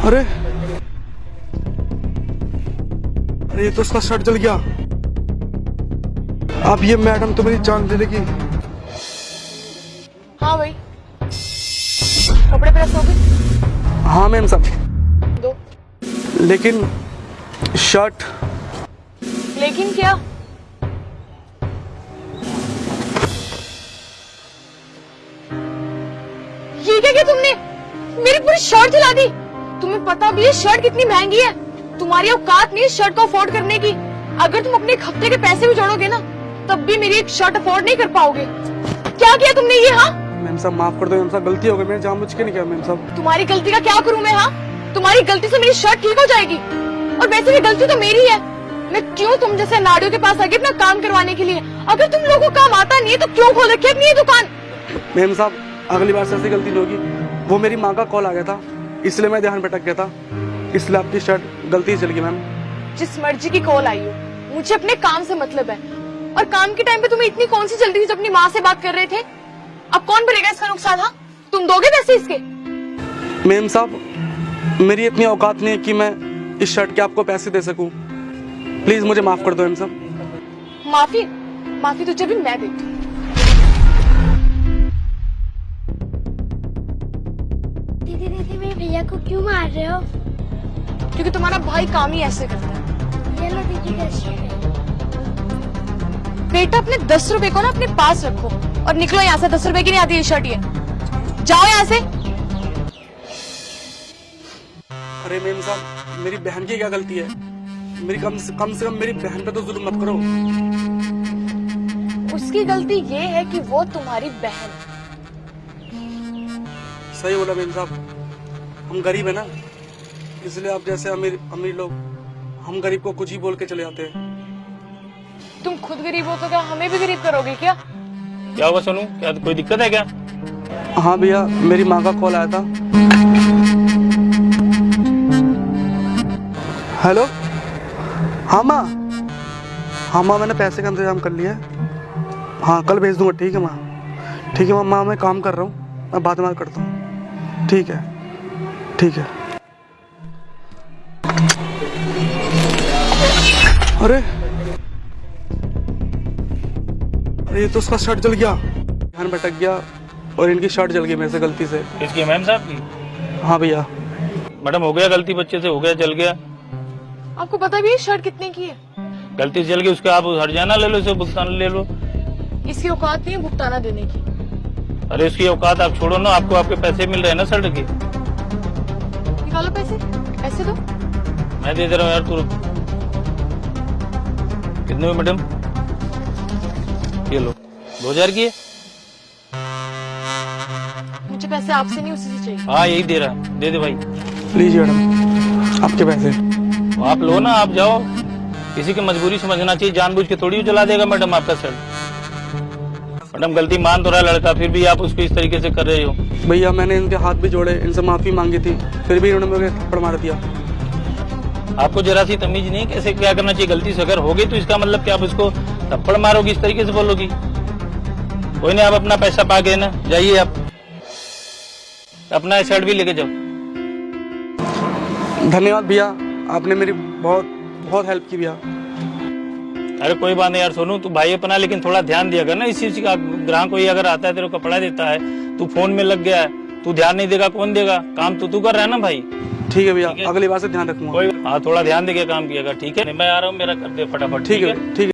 अरे। अरे ये तो उसका शर्ट जल गया। अब ये मैडम तो मेरी जान ले लेगी हाँ भाई। कपड़े प्रेस हो गए? हाँ मैम सब। दो। लेकिन शर्ट। लेकिन क्या? ये क्या किया तुमने? मेरी पूरी शर्ट जला दी। तुम्हें पता भी है शर्ट कितनी महँगी है। तुम्हारी औकात नहीं शर्ट को अफोर्ड करने की। अगर तुम अपने एक हफ़्ते के पैसे भी जोड़ोगे ना तब भी मेरी एक शर्ट अफोर्ड नहीं कर पाओगे। क्या किया तुमने ये हाँ? मैम साहब माफ़ कर दो मैम साहब गलती हो गई मैंने जानबूझ के नहीं किया मैम साहब। तुम्हारी गलती का क्या करूँ मैं हाँ? तुम्हारी गलती से मेरी शर्ट ठीक हो जाएगी। और वैसे भी गलती तो मेरी है। मैं क्यों तुम जैसे नाड़ियों के पास आगे अपना काम करवाने के लिए? अगर तुम लोगों को काम आता नहीं है तो क्यों खोल रखी अपनी दुकान? मैम साहब अगली बार से ऐसी गलती नहीं होगी। वो मेरी माँ का कॉल आ गया था। इसलिए मैं ध्यान भटक गया था। इसलिए आपकी शर्ट गलती से चल गई मैम। जिस मर्ज़ी की कॉल आई हो मुझे अपने काम से मतलब है। और काम के टाइम पे तुम्हें इतनी कौन सी जल्दी जब अपनी माँ से बात कर रहे थे? अब कौन भरेगा इसका नुकसान हाँ? तुम दोगे पैसे इसके? मैम साहब मेरी इतनी औकात नहीं है कि मैं इस शर्ट के आपको पैसे दे सकूँ। प्लीज़ मुझे माफ़ कर दो मैम साहब। माफ़ी माफ़ी तुझे भी मैं देती भैया को क्यों मार रहे हो? क्योंकि तुम्हारा भाई काम ही ऐसे करता है। ये लो दीदी दस रुपए। बेटा अपने दस रुपए को ना अपने पास रखो और निकलो यहाँ से। दस रुपए की नहीं आती ये शर्ट ये। जाओ यहाँ से। अरे मैम साहब मेरी बहन की क्या गलती है? मेरी कम से कम से कम मेरी बहन पे तो जुल्म मत करो। उसकी गलती ये है कि वो तुम्हारी बहन है। सही बोला मेम साहब। हम गरीब है ना। इसलिए आप जैसे अमीर अमीर लोग हम गरीब को कुछ ही बोल के चले जाते हैं। तुम खुद गरीब हो तो क्या हमें भी गरीब करोगे क्या? क्या हुआ सोनू? क्या कोई दिक्कत है क्या? हाँ भैया मेरी माँ का कॉल आया था। हेलो? हाँ माँ। हाँ माँ मैंने पैसे का इंतज़ाम कर लिया है। हाँ कल भेज दूँगा ठीक है माँ? ठीक है माँ माँ मैं काम कर रहा हूँ। मैं बाद में बात करता हूँ। ठीक है। ठीक है। अरे। अरे ये तो उसका शर्ट जल गया। ध्यान भटक गया और इनकी शर्ट जल गई मेरे से गलती से। इसकी मैम साहब की? हाँ भैया। मैडम हो गया गलती बच्चे से हो गया जल गया। आपको पता भी है शर्ट कितने की है? गलती से जल गई उसके आप हरजाना ले लो इसे भुगतान ले लो। इसकी औकात नहीं है भुगताना देने की। अरे उसकी औकात आप छोड़ो ना आपको आपके पैसे मिल रहे हैं ना शर्ट के। निकालो पैसे? पैसे दो। मैं दे दे रहा हूँ यार तू रुक। कितने हुए मैडम? ये लो। दो हज़ार की है? मुझे पैसे आपसे नहीं उसी से चाहिए। हाँ यही दे रहा। दे दे भाई। लीजिए मैडम आपके पैसे। तो आप लो ना आप जाओ। किसी की मजबूरी समझना चाहिए। जानबूझ के थोड़ी चला देगा मैडम आपका शर्ट मैडम गलती मान तो रहा लड़का फिर भी आप उसको इस तरीके से कर रहे हो। भैया मैंने इनके हाथ भी जोड़े इनसे माफ़ी मांगी थी फिर भी इन्होंने मुझे थप्पड़ मार दिया। आपको जरा सी तमीज नहीं कैसे क्या करना चाहिए? गलती से अगर होगी तो इसका मतलब कि आप उसको थप्पड़ मारोगी इस तरीके से बोलोगी? कोई नहीं आप अपना पैसा पा गए ना जाइए आप। अपना शर्ट भी लेके जाओ। धन्यवाद भैया आपने मेरी बहुत बहुत हेल्प की भैया। अरे कोई बात नहीं यार सोनू तू भाई अपना लेकिन थोड़ा ध्यान दिया कर ना इस चीज़ का। ग्राहक कोई अगर आता है तेरे को कपड़ा देता है तू फ़ोन में लग गया है तू ध्यान नहीं देगा कौन देगा? काम तो तू कर रहा है ना भाई? ठीक है भैया अगली बार से ध्यान रखूँगा। हाँ थोड़ा ध्यान देके काम किया ठीक है? मैं आ रहा हूँ मेरा कर दे फटाफट ठीक है ठीक है।